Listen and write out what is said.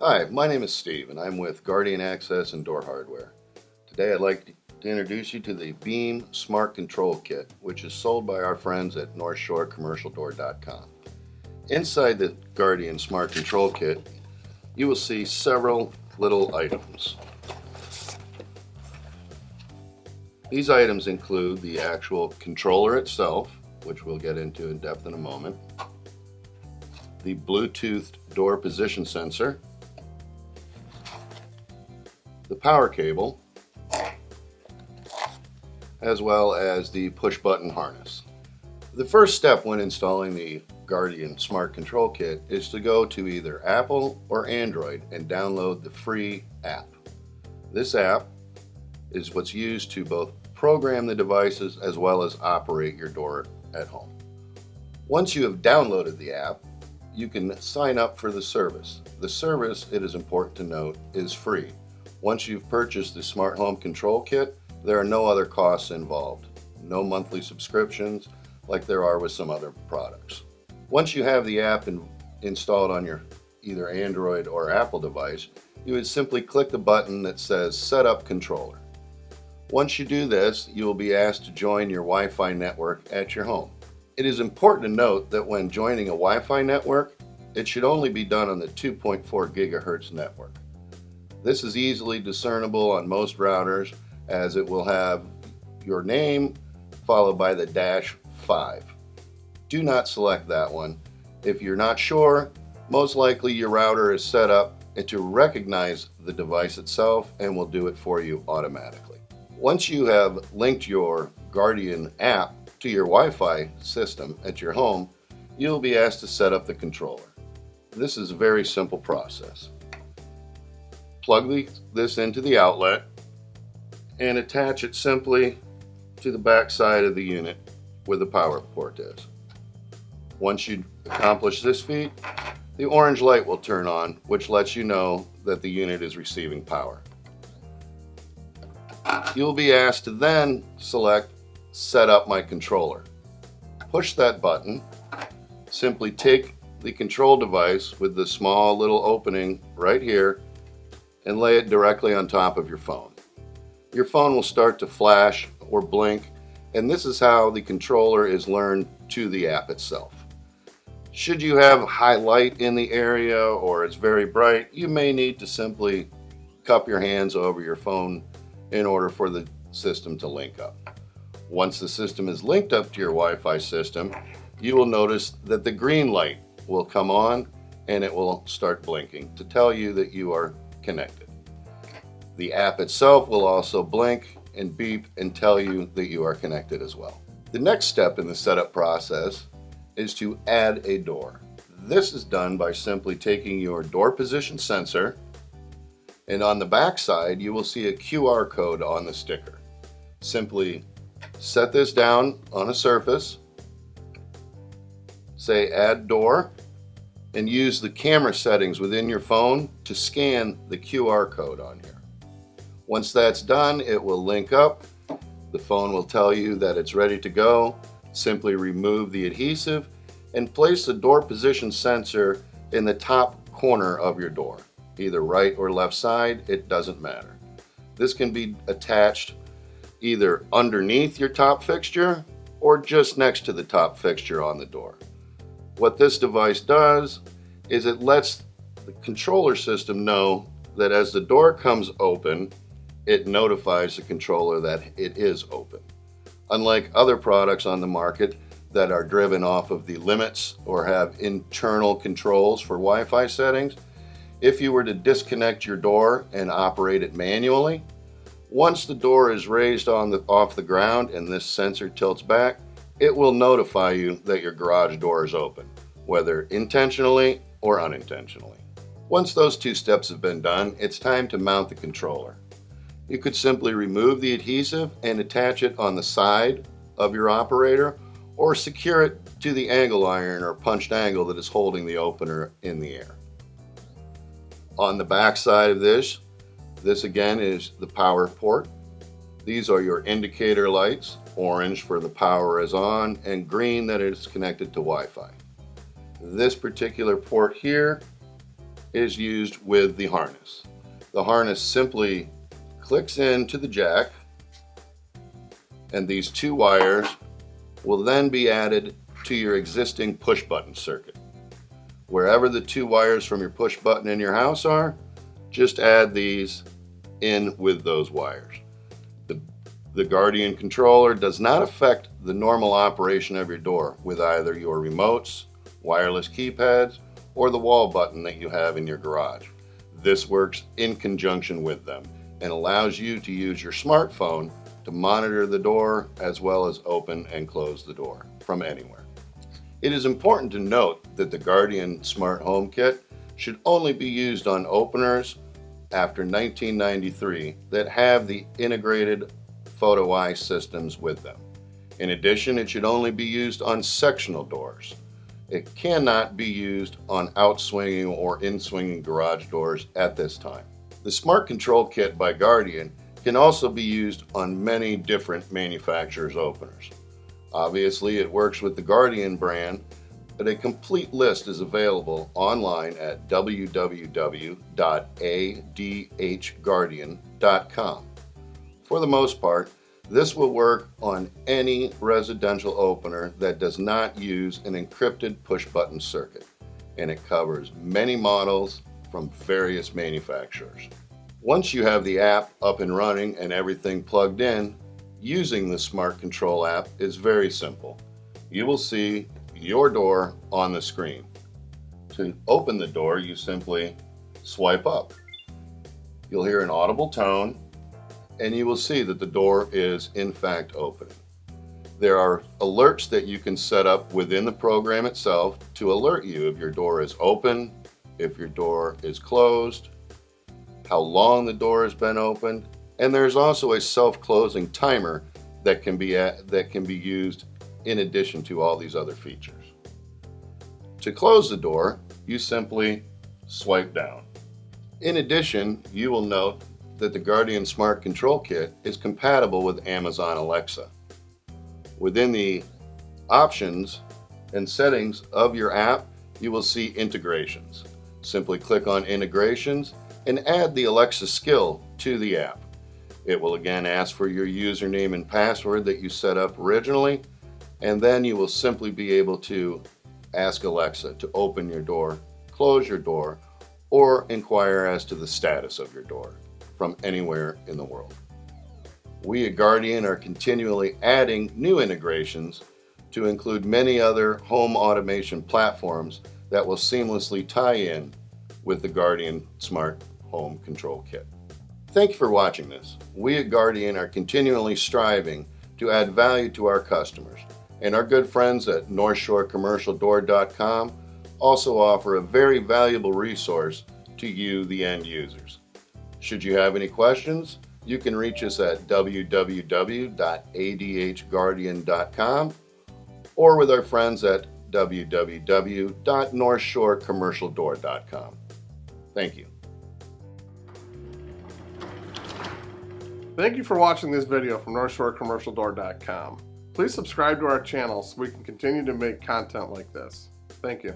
Hi, my name is Steve and I'm with Guardian Access and Door Hardware. Today I'd like to introduce you to the Beam Smart Control Kit, which is sold by our friends at NorthshoreCommercialDoor.com. Inside the Guardian Smart Control Kit, you will see several little items. These items include the actual controller itself, which we'll get into in depth in a moment, the Bluetooth door position sensor, the power cable, as well as the push button harness. The first step when installing the Guardian Smart Control Kit is to go to either Apple or Android and download the free app. This app is what's used to both program the devices as well as operate your door at home. Once you have downloaded the app, you can sign up for the service. The service, it is important to note, is free. Once you've purchased the Smart Home Control Kit, there are no other costs involved. No monthly subscriptions like there are with some other products. Once you have the app in, installed on your either Android or Apple device, you would simply click the button that says Set Up Controller. Once you do this, you will be asked to join your Wi-Fi network at your home. It is important to note that when joining a Wi-Fi network, it should only be done on the 2.4 gigahertz network. This is easily discernible on most routers as it will have your name followed by the dash 5. Do not select that one. If you're not sure, most likely your router is set up to recognize the device itself and will do it for you automatically. Once you have linked your Guardian app to your Wi-Fi system at your home, you'll be asked to set up the controller. This is a very simple process plug the, this into the outlet and attach it simply to the back side of the unit where the power port is. Once you accomplish this feat, the orange light will turn on, which lets you know that the unit is receiving power. You'll be asked to then select Set up my controller. Push that button, simply take the control device with the small little opening right here and lay it directly on top of your phone. Your phone will start to flash or blink and this is how the controller is learned to the app itself. Should you have high light in the area or it's very bright, you may need to simply cup your hands over your phone in order for the system to link up. Once the system is linked up to your Wi-Fi system, you will notice that the green light will come on and it will start blinking to tell you that you are connected. The app itself will also blink and beep and tell you that you are connected as well. The next step in the setup process is to add a door. This is done by simply taking your door position sensor and on the back side you will see a QR code on the sticker. Simply set this down on a surface, say add door, and use the camera settings within your phone to scan the QR code on here. Once that's done, it will link up. The phone will tell you that it's ready to go. Simply remove the adhesive and place the door position sensor in the top corner of your door, either right or left side, it doesn't matter. This can be attached either underneath your top fixture or just next to the top fixture on the door. What this device does is it lets the controller system know that as the door comes open, it notifies the controller that it is open. Unlike other products on the market that are driven off of the limits or have internal controls for Wi-Fi settings, if you were to disconnect your door and operate it manually, once the door is raised on the, off the ground and this sensor tilts back, it will notify you that your garage door is open, whether intentionally or unintentionally. Once those two steps have been done, it's time to mount the controller. You could simply remove the adhesive and attach it on the side of your operator or secure it to the angle iron or punched angle that is holding the opener in the air. On the back side of this, this again is the power port. These are your indicator lights orange for the power is on, and green that it is connected to Wi-Fi. This particular port here is used with the harness. The harness simply clicks into the jack and these two wires will then be added to your existing push button circuit. Wherever the two wires from your push button in your house are, just add these in with those wires. The, Guardian controller does not affect the normal operation of your door with either your remotes, wireless keypads, or the wall button that you have in your garage. This works in conjunction with them and allows you to use your smartphone to monitor the door as well as open and close the door from anywhere. It is important to note that the Guardian Smart Home Kit should only be used on openers after 1993 that have the integrated photo eye systems with them. In addition, it should only be used on sectional doors. It cannot be used on outswinging or in-swinging garage doors at this time. The Smart Control Kit by Guardian can also be used on many different manufacturers' openers. Obviously, it works with the Guardian brand, but a complete list is available online at www.adhguardian.com. For the most part, this will work on any residential opener that does not use an encrypted push button circuit, and it covers many models from various manufacturers. Once you have the app up and running and everything plugged in, using the Smart Control app is very simple. You will see your door on the screen. To open the door, you simply swipe up. You'll hear an audible tone and you will see that the door is in fact opening. There are alerts that you can set up within the program itself to alert you if your door is open, if your door is closed, how long the door has been opened, and there's also a self-closing timer that can be at, that can be used in addition to all these other features. To close the door, you simply swipe down. In addition, you will note that the Guardian Smart Control Kit is compatible with Amazon Alexa. Within the options and settings of your app, you will see integrations. Simply click on integrations and add the Alexa skill to the app. It will again ask for your username and password that you set up originally, and then you will simply be able to ask Alexa to open your door, close your door, or inquire as to the status of your door from anywhere in the world. We at Guardian are continually adding new integrations to include many other home automation platforms that will seamlessly tie in with the Guardian Smart home control kit. Thank you for watching this. We at Guardian are continually striving to add value to our customers, and our good friends at NorthshoreCommercialDoor.com also offer a very valuable resource to you, the end users. Should you have any questions, you can reach us at www.adhguardian.com or with our friends at www.northshorecommercialdoor.com. Thank you. Thank you for watching this video from NorthshoreCommercialDoor.com. Please subscribe to our channel so we can continue to make content like this. Thank you.